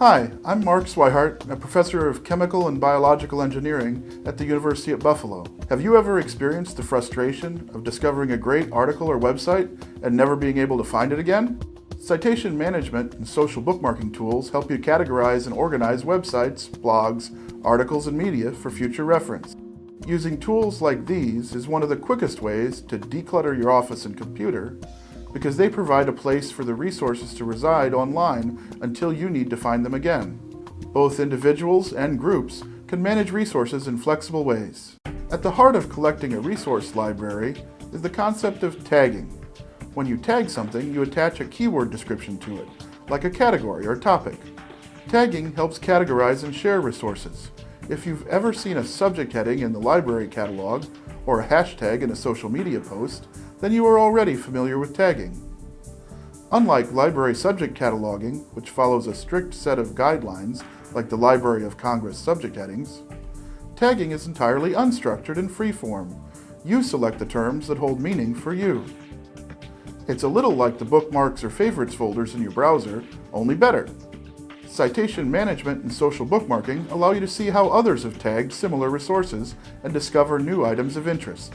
Hi, I'm Mark Swihart, a professor of chemical and biological engineering at the University at Buffalo. Have you ever experienced the frustration of discovering a great article or website and never being able to find it again? Citation management and social bookmarking tools help you categorize and organize websites, blogs, articles, and media for future reference. Using tools like these is one of the quickest ways to declutter your office and computer because they provide a place for the resources to reside online until you need to find them again. Both individuals and groups can manage resources in flexible ways. At the heart of collecting a resource library is the concept of tagging. When you tag something, you attach a keyword description to it, like a category or topic. Tagging helps categorize and share resources. If you've ever seen a subject heading in the library catalog or a hashtag in a social media post, then you are already familiar with tagging. Unlike library subject cataloging, which follows a strict set of guidelines like the Library of Congress subject headings, tagging is entirely unstructured and freeform. You select the terms that hold meaning for you. It's a little like the bookmarks or favorites folders in your browser, only better. Citation management and social bookmarking allow you to see how others have tagged similar resources and discover new items of interest.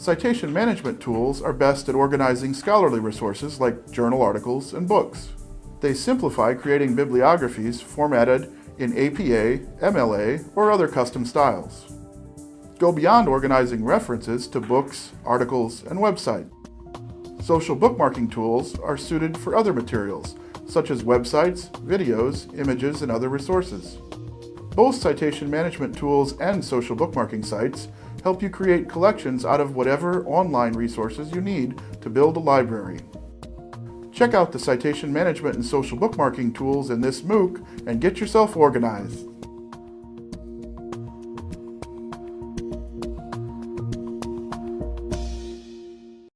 Citation management tools are best at organizing scholarly resources like journal articles and books. They simplify creating bibliographies formatted in APA, MLA, or other custom styles. Go beyond organizing references to books, articles, and websites. Social bookmarking tools are suited for other materials, such as websites, videos, images, and other resources. Both citation management tools and social bookmarking sites help you create collections out of whatever online resources you need to build a library. Check out the citation management and social bookmarking tools in this MOOC and get yourself organized.